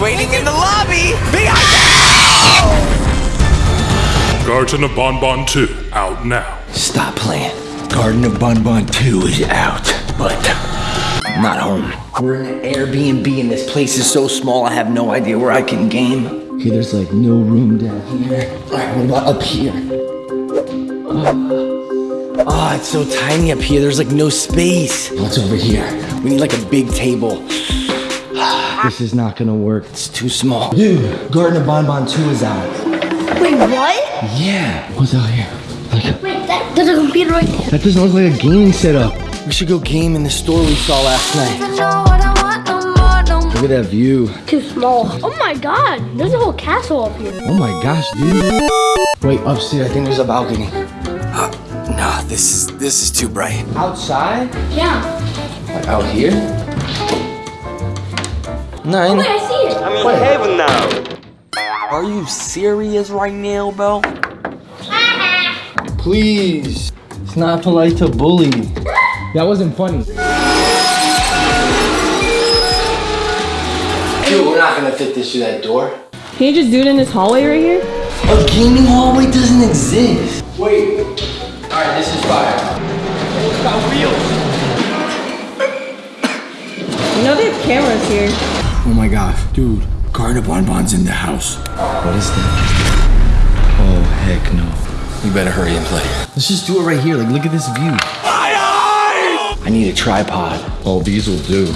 waiting in the lobby. Behind Garten of Banban 2 out now. Stop playing. Garten of Banban 2 is out, but not home. We're in an Airbnb and this place is so small I have no idea where I can game. Okay, there's like no room down here. Alright, what about up here? Oh, oh, it's so tiny up here. There's like no space. What's over here? We need like a big table. This is not gonna work. It's too small. Dude, Garten of Banban 2 is out. Wait, what? Yeah. What's out here? Like, Wait, that, there's a computer right there. that doesn't look like a gaming setup. We should go game in the store we saw last night. Look at that view. Too small. Oh my god, there's a whole castle up here. Oh my gosh, dude. Wait, upstairs, I think there's a balcony. Uh, nah, this is this is too bright. Outside? Yeah. Like out here? Nine. Oh, wait, I see it. I'm in heaven now. Are you serious right now, bro? Please. It's not polite to bully. That wasn't funny. Dude, we're not gonna fit this through that door. Can you just do it in this hallway right here? A gaming hallway doesn't exist. Wait. Alright, this is fire. Oh, it's got wheels. You know they have cameras here. Oh my gosh, dude. Garten Banban's in the house. What is that? Oh, heck no. You better hurry and play. Let's just do it right here. Like, look at this view. My eyes! I need a tripod. Oh, these will do.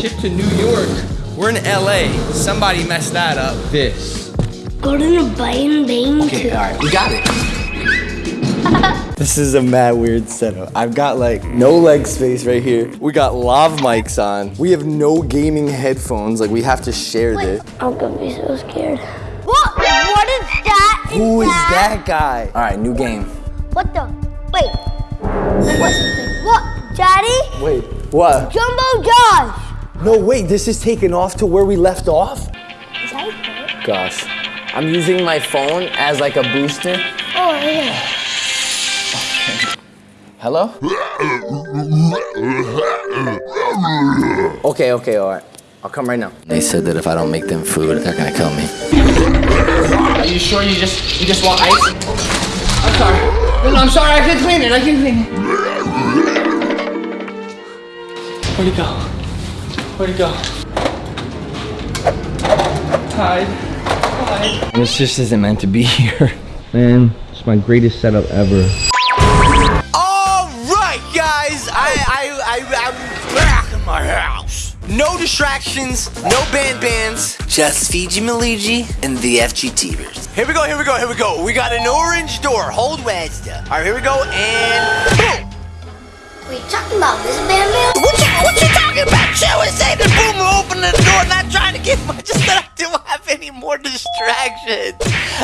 Chip to New York. We're in LA. Somebody messed that up. This. Go to the Bang Bang Okay, alright, we got it. This is a mad weird setup. I've got like no leg space right here. We got lav mics on. We have no gaming headphones. Like we have to share this. Oh, I'm gonna be so scared. What? What is that? Who is that guy? Alright, new game. What the? Wait. What? What? Daddy? Wait, what? Jumbo Josh. No, wait, this is taken off to where we left off? Is that his phone? Gosh. I'm using my phone as like a booster. Oh, yeah. Hello? Okay, okay, all right. I'll come right now. They said that if I don't make them food, they're gonna kill me. Are you sure you just you just want ice? I'm sorry. No, no, I'm sorry. I can clean it. I can clean it. Where'd he go? Where'd he go? Hide. Hide. This just isn't meant to be here. Man, it's my greatest setup ever. No distractions, no band bands, just Fiji Maligi and the FGTers. Here we go, here we go, here we go. We got an orange door. Hold Wednesday. All right, here we go, and boom. Wait, talking about this Bam Bam? What you, what you talking about? Chill and say the boom open the door, not trying to get much, just that I don't have any more distractions.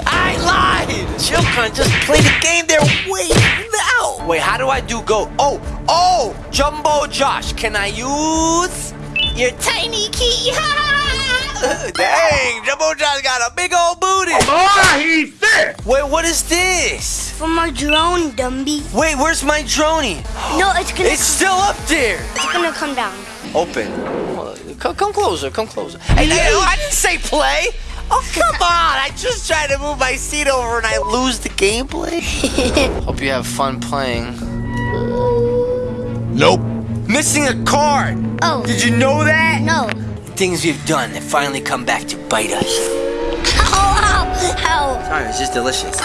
I lied. Chill can just play the game there. Wait, now. Wait, how do I do go? Oh, oh, Jumbo Josh, can I use your tiny key? Dang, Jumbo John's got a big old booty. Ah, he's thick! Wait, what is this? From my drone, Dumby. Wait, where's my droney? No, it's gonna, It's still up there. it's gonna come down. Open. Come, come closer, come closer. Hey, hey, oh, I didn't say play. Oh, come on. I just tried to move my seat over and I lose the gameplay. Hope you have fun playing. Nope. Missing a card. Oh, Did you know that? no. Things we've done that finally come back to bite us. Ow, ow, ow. Sorry, it's just delicious.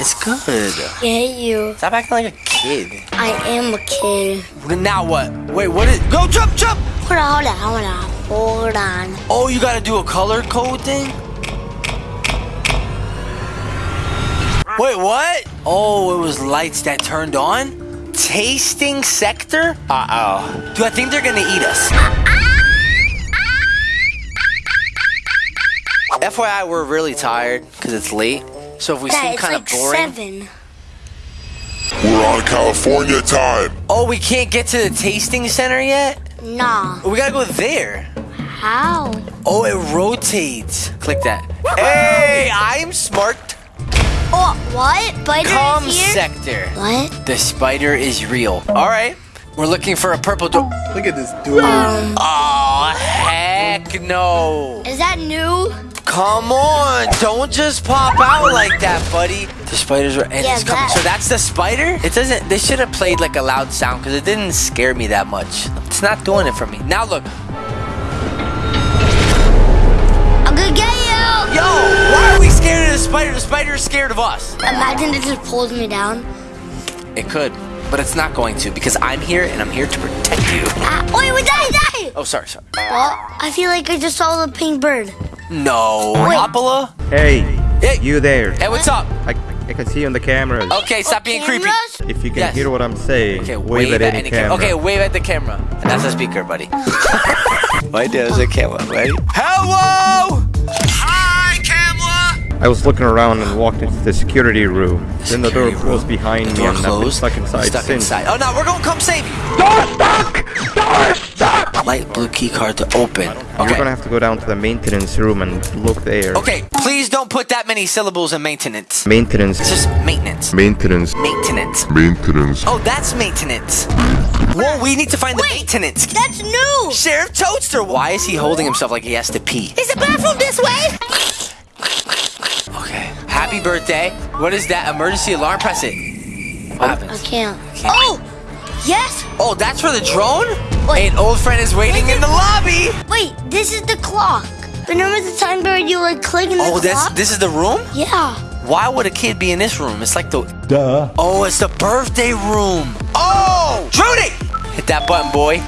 It's good. I hate you. Stop acting like a kid. I am a kid. Now what? Wait, what is... Go, jump, jump! Hold on, hold on, hold on. Hold on. Oh, you gotta do a color code thing? Wait, what? Oh, it was lights that turned on? Tasting sector? Uh-oh. Do I think they're gonna eat us? FYI, we're really tired because it's late. So if we Dad, seem kind of like boring. seven. We're on California time. Oh, we can't get to the tasting center yet? Nah. We gotta go there. How? Oh, it rotates. Click that. Hey, I'm smart. Oh, what? Spider Com is here? sector. What? The spider is real. All right. We're looking for a purple door. Look at this dude. Um, Oh, heck Heck no. Is that new? Come on, don't just pop out like that, buddy. The spiders are and Yeah, it's coming. that- So that's the spider? It doesn't they should have played like a loud sound because it didn't scare me that much. It's not doing it for me. Now look. Yo, why are we scared of the spider? The spider is scared of us. Imagine it just pulls me down. It could, but it's not going to because I'm here and I'm here to protect you. Ah, wait, wait, die, die! Oh, sorry, sorry. Well, I feel like I just saw the pink bird. No. Wait. Opila? Hey, Hey. you there? Hey, what's up? I, I can see you on the cameras. Okay, stop being creepy. If you can Yes. hear what I'm saying, Okay, wave, at any cam- camera. Okay, wave at the camera. And that's a speaker, buddy. Why there's a camera, right? Hello! Hi, camera! I was looking around and walked into the security room. Then the door closed room. behind The me door and I've been stuck inside Stuck since. inside. Oh no, we're gonna come save you. Door stuck! Door stuck! Light blue key card to open. You're gonna have to go down to the maintenance room and look there. Okay, please don't put that many syllables in maintenance. Maintenance. It's just maintenance. Maintenance. Maintenance. Maintenance. Oh, that's maintenance. Whoa, we need to find the maintenance. key. That's new! Sheriff Toadster. Why is he holding himself like he has to pee? Is the bathroom this way? Okay. Happy birthday. What is that? Emergency alarm. Press it. What oh, happens? I happens? can't. Oh! Yes! Oh, that's for the drone? Wait. An old friend is waiting in the lobby. Wait, this is the clock. Remember the time period you like click in the Oh, clock? that's this is the room? Yeah. Why would a kid be in this room? It's like the Duh. Oh, it's the birthday room. Oh! Trudy! Hit that button, boy.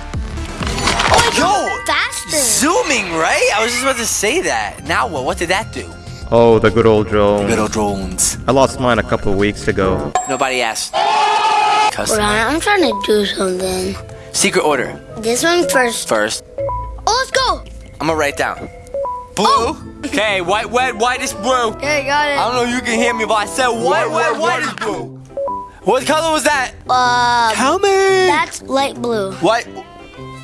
Oh, Yo! faster. Zooming, right? I was just about to say that. Now what? What did that do? Oh, the good old drone. Little drones. I lost mine a couple of weeks ago. Nobody asked. Custom. Ryan, I'm trying to do something. Secret order. This one first. First, Oh, let's go. I'm gonna write down. Blue. Oh. Okay, white, red, white is blue. Okay, you got I don't know if you can hear me, but I said white, white, white is blue. What color was that? Uh, Tell me. that's light blue. White,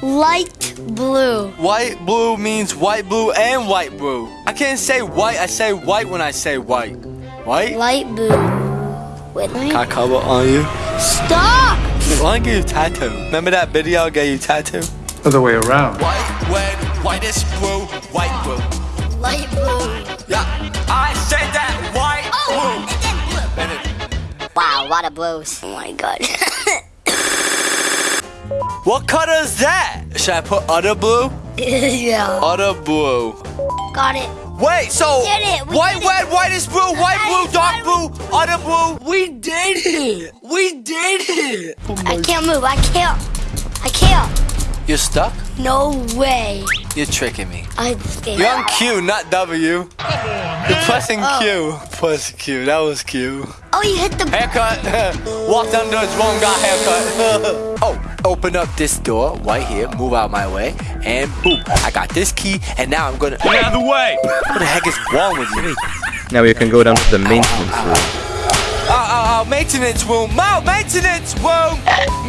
Light blue. white, blue means white, blue, and white, blue. I can't say white. I say white when I say white. White. Light blue. Wait, let me. Can I cover on you? Stop! I want to get you tattoo. Remember that video I gave you tattoo? Other way around. White, red, white is blue, white, blue. Light blue. Yeah, I said that. White, Oh, and then blue. Wow, a lot of blues. Oh my god. What color is that? Should I put other blue? yeah. Other blue. Got it. Wait, so did it, we white, did it. red, white is blue, white, blue, dark blue, other blue. We did it. We did it. I can't move. I can't. I can't. You're stuck? No way. You're tricking me. I scared. You're on Q, not W. You're pressing oh. Q. Press Q. That was Q. Oh, you hit the. Haircut. Walked under the wrong guy haircut. oh, open up this door right here. Move out my way. And boom. I got this key. And now I'm gonna. Get out of the way. What the heck is wrong with you? Now you can go down to the maintenance room. Oh, oh, oh, maintenance room. Oh, maintenance room.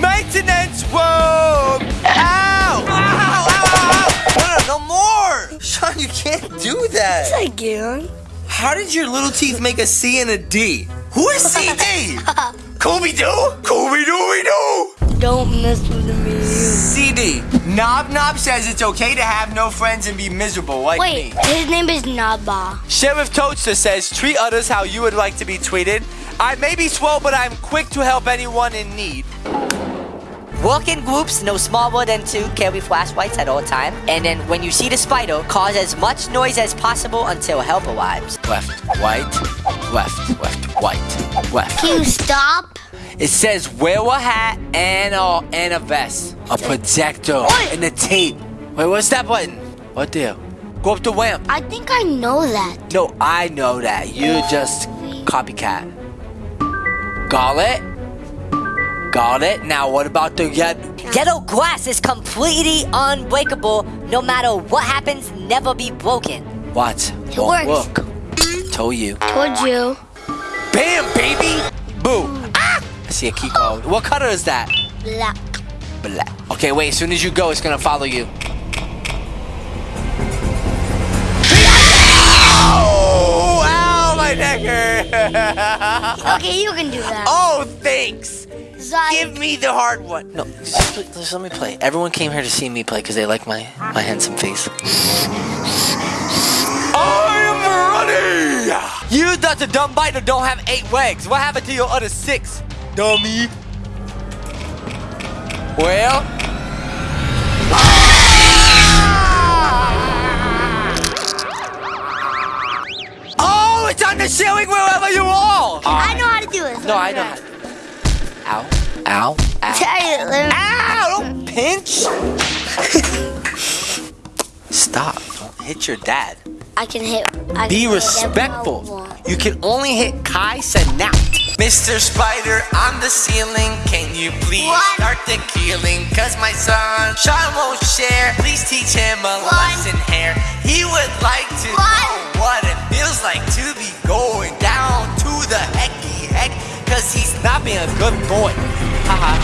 Maintenance room. Ow. Ow, ow, ow. No, no, no more. Sean, you can't do that. Again. How did your little teeth make a C and a D? Who is CD? Scooby Doo? Scooby Dooby Doo? Don't mess with me. CD. Nabnab says it's okay to have no friends and be miserable like Wait, me. his name is Naba. Sheriff Toadster says treat others how you would like to be treated. I may be slow, but I'm quick to help anyone in need. Walk in groups, no smaller than two, carry flashlights at all times, And then when you see the spider, cause as much noise as possible until help arrives. Left, white, left, left, white, left. Can you stop? It says wear a hat and a, and a vest, a projector, and a tape. Wait, what's that button? What there? Go up the ramp. I think I know that. No, I know that. You just copycat. Got it? Got it? Now what about the yet? Ghetto glass is completely unbreakable. No matter what happens, never be broken. What? It Won't works. work. Told you. Told you. Bam, baby! Boo! See a key code. What color is that? Black. Black. Okay, wait. As soon as you go, it's gonna follow you. Ow! Ow! My neck. Okay, you can do that. oh, thanks. Zyke. Give me the hard one. No, just, just let me play. Everyone came here to see me play because they like my my handsome face. I'm ready! You the dumb biter don't have eight legs. What happened to your other six, dummy? Well. Oh, it's on the ceiling wherever you are. I know how to do it. No, I don't. Ow, ow, ow. Tell you, let me- Ow! Don't pinch. Stop. Don't hit your dad. I can hit. I Be can respectful. want. You can only hit Kai now. Mr. Spider on the ceiling, can you please What? start the killing? Cause my son Sean won't share. Please teach him a lesson here. He would like to What? know what it feels like to be going down to the hecky heck. Cause he's not being a good boy. Haha.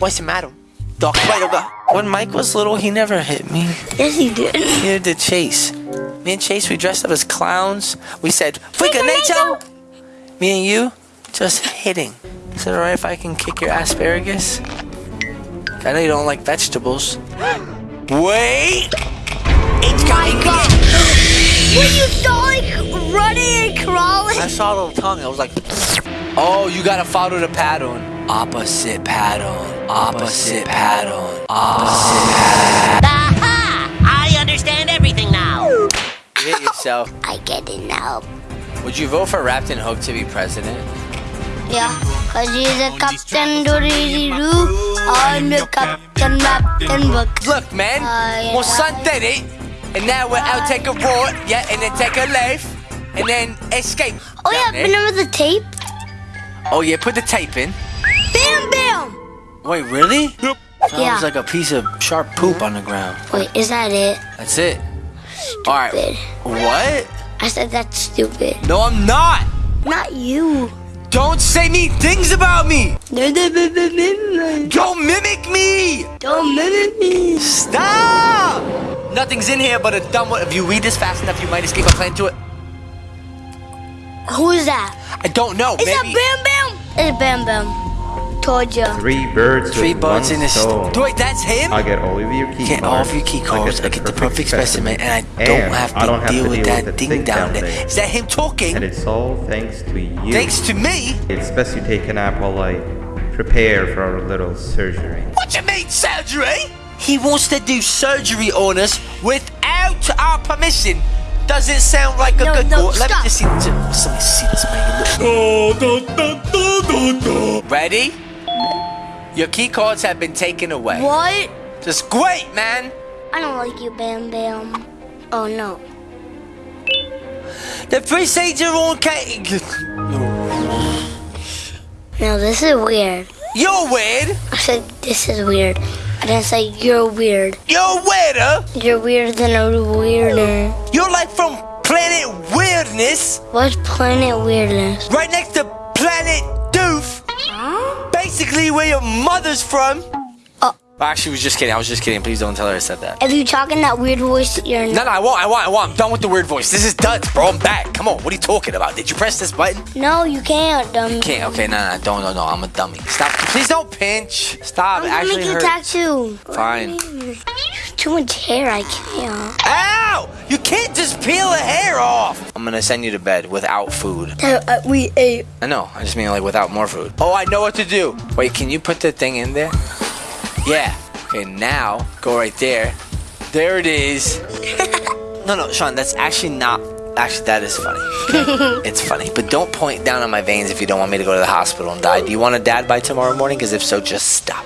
What's the matter? Doc Spider. When Mike was little, he never hit me. Yes, he did. Neither did Chase. Me and Chase, we dressed up as clowns. We said, Freaka Nacho! Me and you, just hitting. Is it alright if I can kick your asparagus? I know you don't like vegetables. Wait! It's coming God. When you saw like running and crawling. I saw a little tongue. I was like, oh, you gotta follow the pattern. Opposite pattern. Opposite pattern. Opposite Aha! I understand everything now. You hit yourself. I get it now. Would you vote for Rapton Hook to be president? Yeah, cause he's a captain doodly doo. I'm the captain, Captain Book. Look, man. Uh, well, son did it. And now we're out take a road, yeah, and then take a life, and then escape. Oh yeah, remember the tape? Oh yeah, put the tape in. Bam, bam. Wait, really? Yep. That Yeah. was like a piece of sharp poop on the ground. Wait, is that it? That's it. All right. Stupid. What? I said that's stupid. No, I'm not. Not you. Don't say mean things about me. Don't mimic me. Don't mimic me. Stop. Nothing's in here but a dumb one. If you read this fast enough, you might escape a plan to it. Who is that? I don't know. Is that Maybe. Banban? It's Banban. Told ya. Three birds Three with birds one in a stone. st- Wait, that's him? I get all of your key get cards. all of your key cards. I get, the perfect specimen, and I don't And have to don't have deal to with deal that with the thing thing down down there. there. Is that him talking? And it's all thanks to you. Thanks to me. It's best you take a nap while I prepare for our little surgery. What you mean surgery? He wants to do surgery on us without our permission. Doesn't sound like a No, good no, boy. Let me stop. just see. Just, let me see this man. Ready? Your key cards have been taken away. What? Just great, man. I don't like you, Banban. Oh no. The three sages are on cake. No, this is weird. You're weird. I said this is weird. I didn't say you're weird. You're weirder. You're weirder than a weirder. You're like from planet weirdness, What's planet weirdness? right next to planet. Where your mother's from. Oh. Actually, was just kidding. I was just kidding. Please don't tell her I said that. If you talk in that weird voice, you're No, no, I won't. I won't. I won't. I'm done with the weird voice. This is done, bro. I'm back. Come on. What are you talking about? Did you press this button? No, you can't, dummy. Can't. Okay, no, no, don't, no, no. I'm a dummy. Stop. Please don't pinch. Stop. I'm gonna actually make you a hurts. tattoo. Fine. Too much hair, I can't. Ow! You can't just peel the hair off. I'm gonna send you to bed without food. Uh, we ate. I know. I just mean like without more food. Oh, I know what to do. Wait, can you put the thing in there? Yeah. Okay, now go right there. There it is. no, no, Sean, that's actually not. Actually, that is funny. okay? it's funny, but don't point down on my veins if you don't want me to go to the hospital and die. Do you want a dad by tomorrow morning? Because if so, just stop.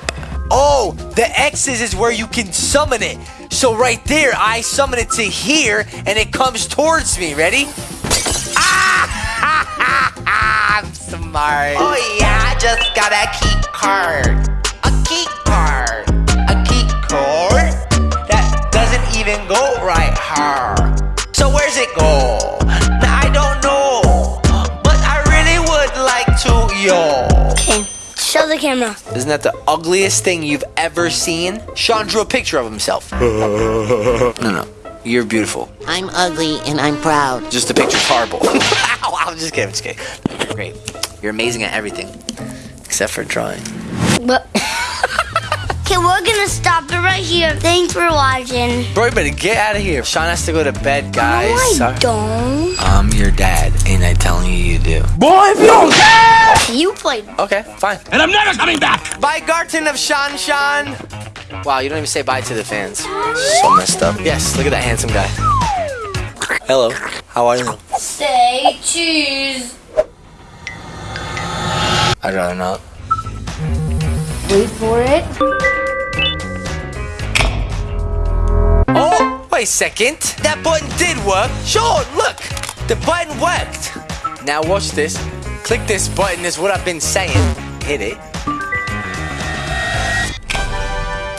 Oh, the X's is where you can summon it. So right there, I summon it to here, and it comes towards me. Ready? Ah! I'm smart. Oh yeah, I just got a key card. So where's it go? Now, I don't know. But I really would like to, yo. Okay, show the camera. Isn't that the ugliest thing you've ever seen? Sean drew a picture of himself. no, no. You're beautiful. I'm ugly and I'm proud. Just the picture's horrible. Ow, I'm just kidding, I'm just kidding. Great. You're amazing at everything. except for drawing. But okay, we're gonna stop it right here. Thanks for watching. Bro, you better get out of here. Sean has to go to bed, guys. no, I Sorry. don't. I'm your dad, ain't I telling you you do? Boy, if you don't care! You played. Okay, fine. And I'm never coming back! Bye, Garton of Sean Sean! Wow, you don't even say bye to the fans. So messed up. Yes, look at that handsome guy. Hello, how are you? Say cheese. I'd rather not. Wait for it. A second. That button did work. Sure, look. The button worked. Now watch this. Click this button is what I've been saying. Hit it.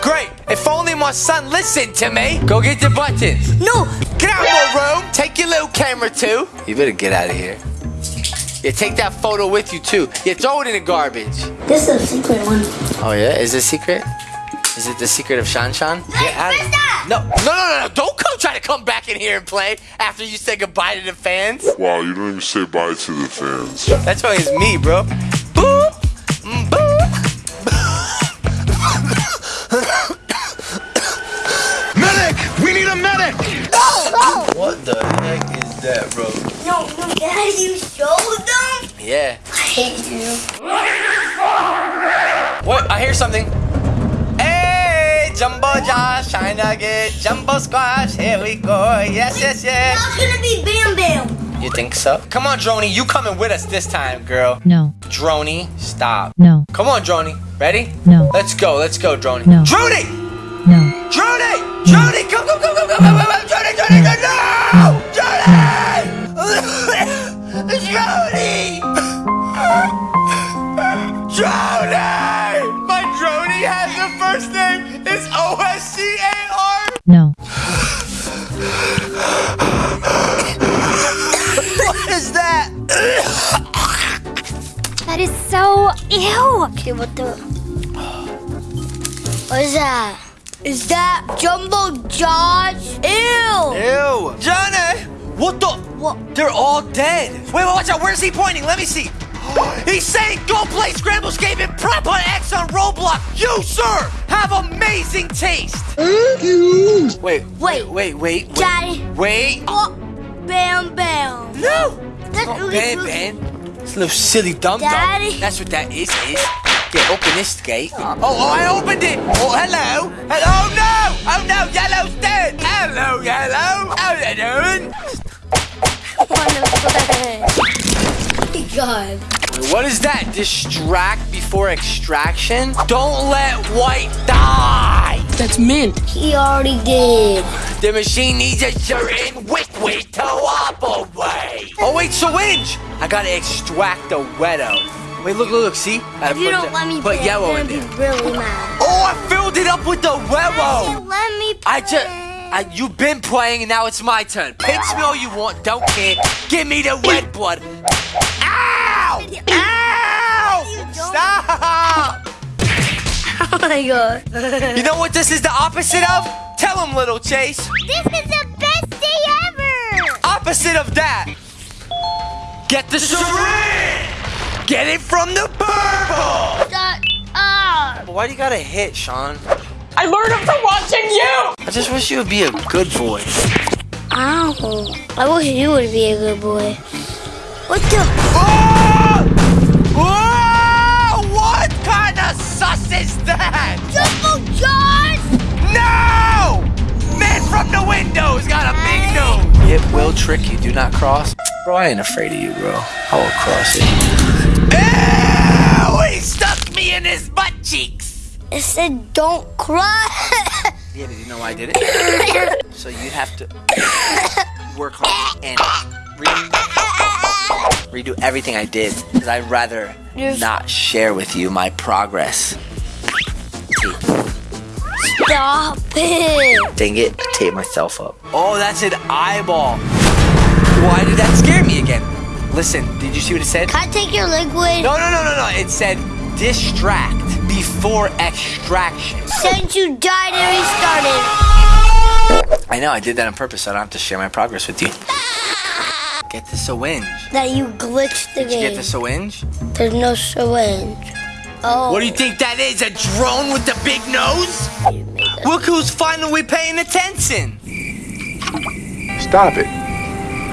Great. If only my son listened to me. Go get the buttons. No, Get out of my room. Take your little camera too. You better get out of here. Yeah, take that photo with you too. Yeah, throw it in the garbage. this is a secret one. Oh yeah, is it secret? Is it the secret of Shan Shan? Hey. No, no, no, no, no! Don't come try to come back in here and play after you say goodbye to the fans. Wow, you don't even say bye to the fans. That's why it's me, bro. Boop, mm, boop. Medic! We need a medic! What the heck is that, bro? No, no, Dad, you showed them? Yeah. I hate you. What? I hear something. Hey, Jumbo Josh, trying to get Jumbo Squash. Here we go. Yes, yes, yes. Now it's gonna be Banban. You think so? Come on, Droney. You coming with us this time, girl. No, Droney, stop. no, Come on, Droney. Ready? no, Let's go. Let's go, Droney. No. Droney! no. Droney! Droney! Come, come, come, come, come, come, come, Droney, Droney, Droney! No! Droney! Droney! Droney! that? That is so ew. Okay, what the? What is that? Is that Jumbo Josh? Ew. Ew. Johnny! What the? What? They're all dead. Wait, wait, watch out. Where's he pointing? Let me see. He's saying go play Scramble Escape and prep on X on Roblox. You, sir, have amazing taste. Thank you. Wait, Wait. wait, wait, wait. Daddy. Wait. Oh, Banban. No. That's Oh, really Ben. Ben. It's a little silly dum dum. Daddy. That's what that is, is. Yeah, open this gate. Oh. oh, oh, I opened it. Oh, hello. Hello, oh, no. Oh, no, yellow's dead. Hello, yellow. How you doing? Oh God. What is that? Distract before extraction? Don't let white die! That's mint. He already did. The machine needs a certain liquid to operate! Oh wait, syringe! I gotta extract the weto. Wait, look, look, look, see? Gotta If you don't the- let me put play, yellow I'm gonna there. be really mad. Oh, I filled it up with the You weto! let me play. I just... I, you've been playing and now it's my turn. Pinch me all you want, don't care. Give me the red blood. Ow! Ow! Stop! Oh my God. You know what this is the opposite of? Tell him, little Chase. This is the best day ever. Opposite of that. Get the syringe. Get it from the purple. Shut up. Uh, Why do you gotta hit, Sean? I learned it from watching you! I just wish you would be a good boy. Ow. I wish you would be a good boy. What the? Oh! From the windows got a big nose. It will trick you. Do not cross. Bro, I ain't afraid of you, bro. I will cross it. Ew! He stuck me in his butt cheeks. It said don't cry. Yeah, did you know why I did it? so you have to work hard and re- redo everything I did. Because I'd rather You're- not share with you my progress. Stop it. Dang it, I taped myself up. Oh, that's an eyeball. Why did that scare me again? Listen, did you see what it said? Can I take your liquid? No, no, no, no, no. It said distract before extraction. Since you died and restarted. I know, I did that on purpose so I don't have to share my progress with you. Get the syringe. That you glitched the Did you get game. the syringe? There's no syringe. Oh. What do you oh. think that is? A drone with the big nose? Look who's finally paying attention. Stop it.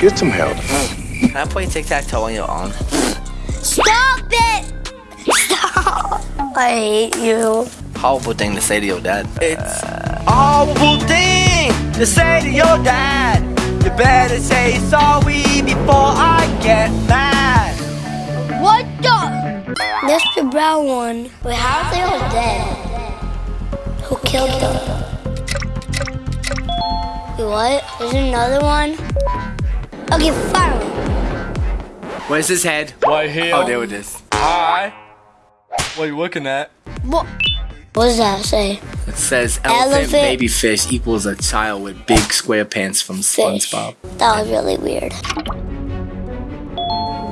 Get some help. Can I play tic-tac-toe on your arm? Stop it! Stop! I hate you. Horrible thing to say to your dad. It's a horrible thing to say to your dad. You better say sorry before I get mad. What the? That's the brown one. Wait, how are they all dead? Who killed them? Wait, what? There's another one? Okay, finally. Where's his head? Right here. Oh, there it is. Hi. What are you looking at? What? What does that say? It says elephant, Elephant. baby fish equals a child with big square pants from Fish. SpongeBob. That was really weird.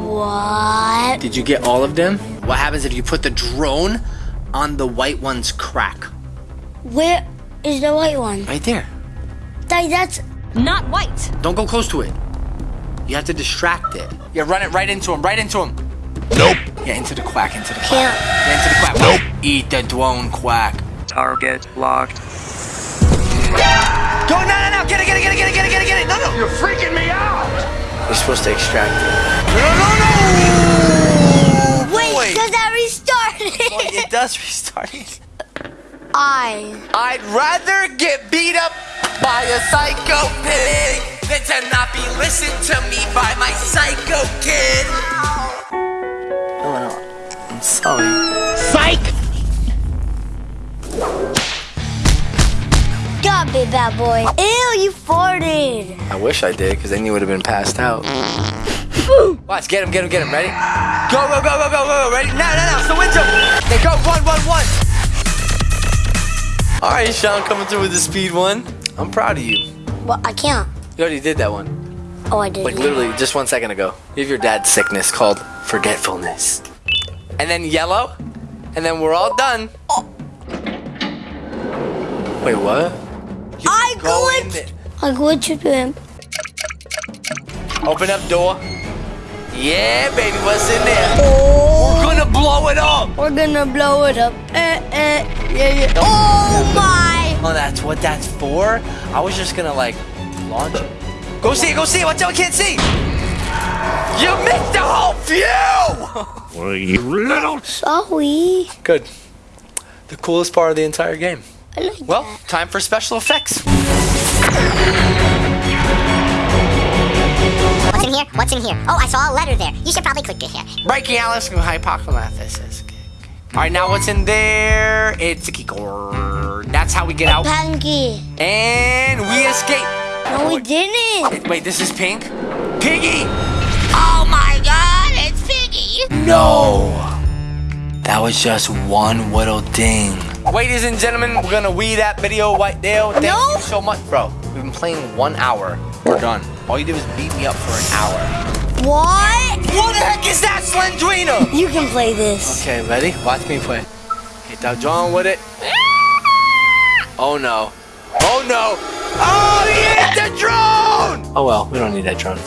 What? Did you get all of them? What happens if you put the drone on the white one's crack? Where is the white one? Right there. That, that's Not white. Don't go close to it. You have to distract it. Yeah, run it right into him, right into him. Nope. Yeah, into the quack, into the quack. Can't. Yeah, into the quack. Nope. Eat the drone quack. Target locked. Go, no, no, no, get it, get it, get it, get it, get it, get it, get it. No, no. You're freaking me out. You're supposed to extract it. No, no, no, wait, Wait. because that restarted. Oh, it does restart it. I. I'd rather get beat up by a psycho pig than to not be listened to me by my psycho kid. No, no, I'm sorry. Psych! God, big bad boy. Ew, you farted. I wish I did, because then you would have been passed out. Watch, get him, get him, get him. Ready? Go, go, go, go, go, go, go. Ready? Now, now, now. So into him. They go, one, one, one. All right, Sean, coming through with the speed one. I'm proud of you. Well, I can't. You already did that one. Oh, I did. Like literally just one second ago. You have your dad's sickness called forgetfulness. And then yellow. And then we're all done. Wait, what? You I go in glitched. I glitched to him. Open up door. Yeah, baby, what's in there? Oh, We're gonna blow it up. we're gonna blow it up. Eh, eh, yeah, yeah. Oh my! Oh, that's what that's for? I was just gonna like launch it. Go see it, go see it. Watch out, I can't see. You missed the whole view. Well, you little... Sorry. Good. The coolest part of the entire game. I like Well, that. time for special effects. What's in here? What's in here? Oh, I saw a letter there. You should probably click it here. Breaking Alice and hypochondriasis. All right, now what's in there? It's a keycord. That's how we get out. Panky. And we escape. No, we didn't. Wait, this is pink? Piggy! Oh my god, it's Piggy! No! That was just one little ding. Ladies and gentlemen, we're gonna wee that video right there. Thank No. you so much, bro. We've been playing one hour. We're done. All you do is beat me up for an hour. What? What the heck is that, Slendrina? You can play this. Okay, ready? Watch me play. Hit that drum with it. Oh no. Oh no. Oh, he hit the drone! Oh well, we don't need that drone.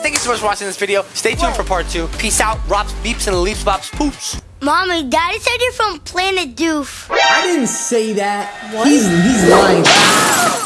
Thank you so much for watching this video. Stay tuned for part two. Peace out. Rops, beeps, and leaps, bops, poops. Mommy, Daddy said you're from Planet Doof. I didn't say that. He's he's lying.